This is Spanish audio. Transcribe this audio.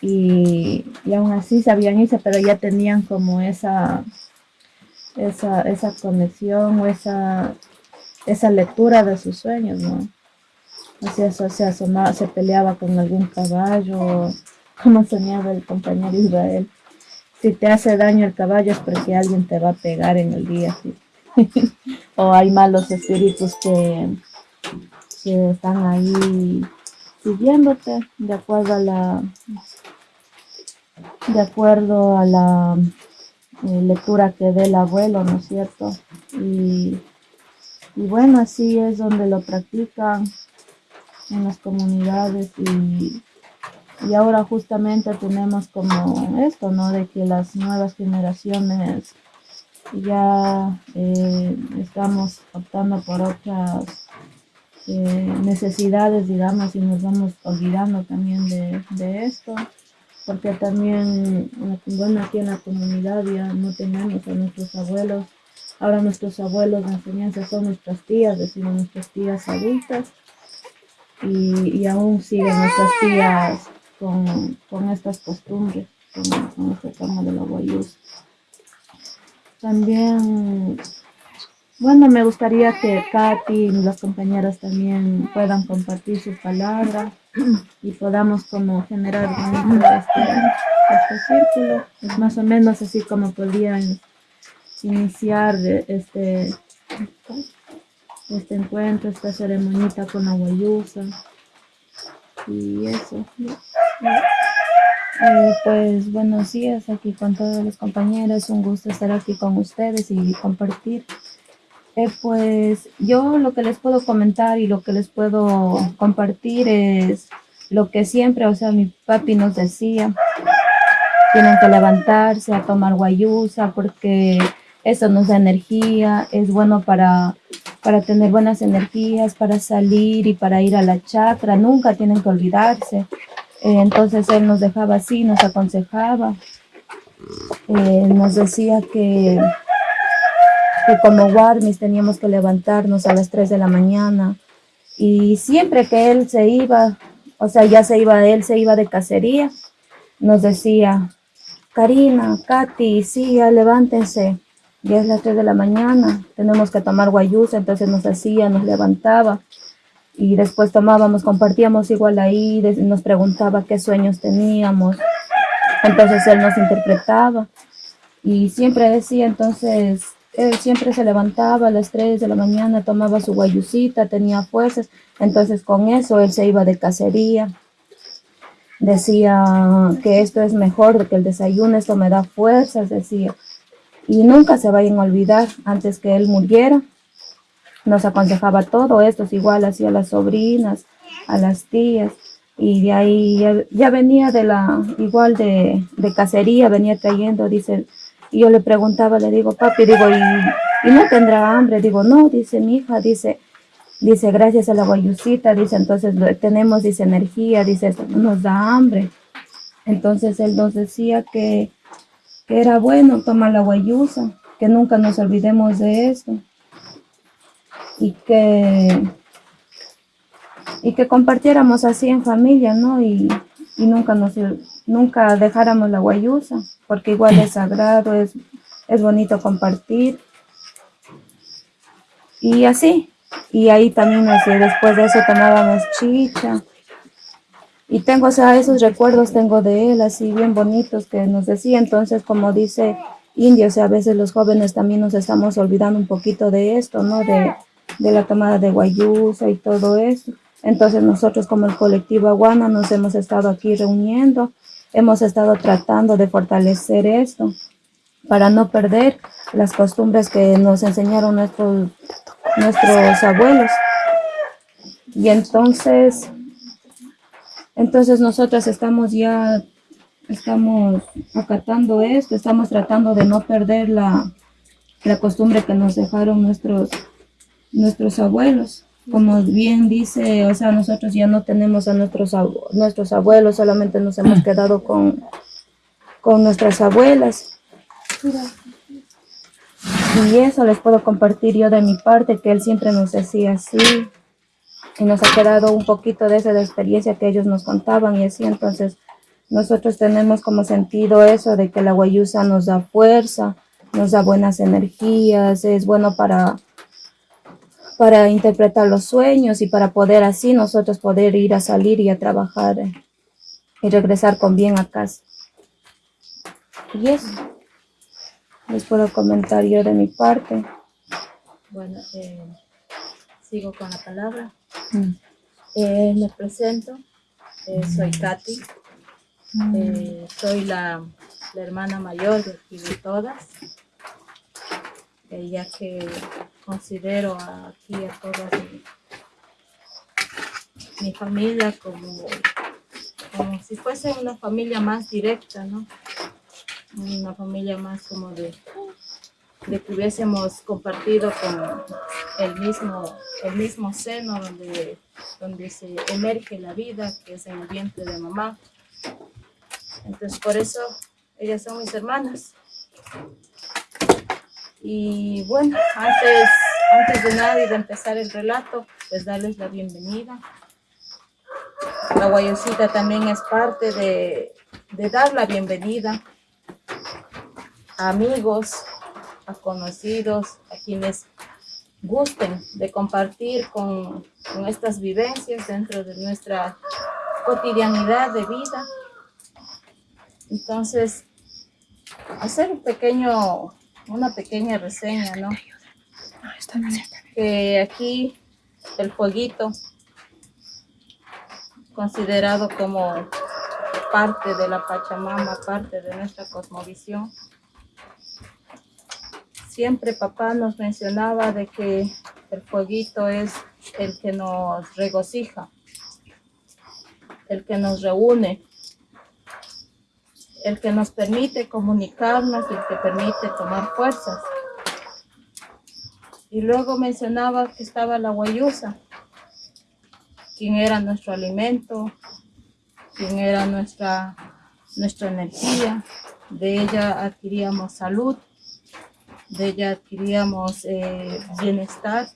y, y aún así sabían irse, pero ya tenían como esa, esa, esa conexión o esa, esa lectura de sus sueños, ¿no? Así eso, se asomaba, se peleaba con algún caballo, como soñaba el compañero Israel. Si te hace daño el caballo es porque alguien te va a pegar en el día, ¿sí? o hay malos espíritus que, que están ahí siguiéndote de acuerdo a la de acuerdo a la eh, lectura que dé el abuelo, ¿no es cierto? Y, bueno, así es donde lo practican en las comunidades y, y ahora justamente tenemos como esto, ¿no? De que las nuevas generaciones ya eh, estamos optando por otras eh, necesidades, digamos, y nos vamos olvidando también de, de esto porque también, bueno, aquí en la comunidad ya no tenemos a nuestros abuelos, ahora nuestros abuelos de enseñanza son nuestras tías, decimos nuestras tías adultas, y, y aún siguen nuestras tías con, con estas costumbres, con, con este de la guayús. También bueno, me gustaría que Katy y las compañeras también puedan compartir su palabra y podamos como generar este, este círculo. Es más o menos así como podrían iniciar este, este encuentro, esta ceremonita con la guayusa. Y eso. pues buenos días aquí con todos los compañeros. Un gusto estar aquí con ustedes y compartir eh, pues yo lo que les puedo comentar y lo que les puedo compartir es lo que siempre, o sea, mi papi nos decía, tienen que levantarse a tomar guayusa porque eso nos da energía, es bueno para, para tener buenas energías, para salir y para ir a la chakra, nunca tienen que olvidarse. Eh, entonces él nos dejaba así, nos aconsejaba, eh, nos decía que como Warmis teníamos que levantarnos a las 3 de la mañana. Y siempre que él se iba, o sea, ya se iba, él se iba de cacería, nos decía, Karina, Katy, sí, ya levántense, ya es las 3 de la mañana, tenemos que tomar guayusa, entonces nos hacía, nos levantaba. Y después tomábamos, compartíamos igual ahí, nos preguntaba qué sueños teníamos, entonces él nos interpretaba. Y siempre decía, entonces, él siempre se levantaba a las 3 de la mañana, tomaba su guayucita, tenía fuerzas, entonces con eso él se iba de cacería. Decía que esto es mejor que el desayuno, esto me da fuerzas, decía. Y nunca se vayan a olvidar, antes que él muriera, nos aconsejaba todo esto, es igual hacía las sobrinas, a las tías, y de ahí ya, venía de la, igual de, de cacería, venía trayendo, dice, y yo le preguntaba, le digo, papi, digo, ¿y, no tendrá hambre? Digo, no, dice mi hija, dice, dice, gracias a la guayusita, dice, entonces tenemos, dice, energía, dice, no nos da hambre. Entonces él nos decía que, que era bueno tomar la guayusa, que nunca nos olvidemos de eso. Y que, y que compartiéramos así en familia, ¿no? Y, y nunca nos nunca dejáramos la guayusa, porque igual es sagrado, es, es bonito compartir. Y así, y ahí también así, después de eso tomábamos chicha. Y tengo, o sea, esos recuerdos tengo de él, así bien bonitos, que nos decía, entonces, como dice India, o sea, a veces los jóvenes también nos estamos olvidando un poquito de esto, ¿no? De, de la tomada de guayusa y todo eso. Entonces nosotros como el colectivo Aguana nos hemos estado aquí reuniendo hemos estado tratando de fortalecer esto para no perder las costumbres que nos enseñaron nuestros, nuestros abuelos. Y entonces, entonces nosotras estamos ya, estamos acatando esto, estamos tratando de no perder la, la costumbre que nos dejaron nuestros, nuestros abuelos como bien dice, o sea, nosotros ya no tenemos a nuestros, nuestros abuelos, solamente nos hemos quedado con, con nuestras abuelas. Y eso les puedo compartir yo de mi parte, que él siempre nos decía así. Y nos ha quedado un poquito de esa experiencia que ellos nos contaban y así. Entonces, nosotros tenemos como sentido eso de que la guayusa nos da fuerza, nos da buenas energías, es bueno para, para interpretar los sueños y para poder así nosotros poder ir a salir y a trabajar eh, y regresar con bien a casa. Y eso les puedo comentar yo de mi parte. Bueno, eh, sigo con la palabra. Mm. Eh, me presento, eh, soy Katy, mm. soy la, la, hermana mayor de aquí de todas, ya que considero aquí a todas mi, mi familia como, como si fuese una familia más directa, ¿no? una familia más como de, de que hubiésemos compartido con el mismo, el mismo seno donde, donde se emerge la vida, que es en el vientre de mamá. Entonces por eso ellas son mis hermanas. Y bueno, antes, antes de nada y de empezar el relato, pues darles la bienvenida. La guayosita también es parte de, de dar la bienvenida amigos, a conocidos, a quienes gusten de compartir con, estas vivencias dentro de nuestra cotidianidad de vida. Entonces, hacer un pequeño, una pequeña reseña, ¿no? Que aquí el fueguito, considerado como parte de la Pachamama, parte de nuestra cosmovisión, siempre papá nos mencionaba de que el fueguito es el que nos regocija, el que nos reúne, el que nos permite comunicarnos y el que permite tomar fuerzas. Y luego mencionaba que estaba la guayusa, quien era nuestro alimento, quien era nuestra, nuestra energía, de ella adquiríamos salud, de ella adquiríamos eh, bienestar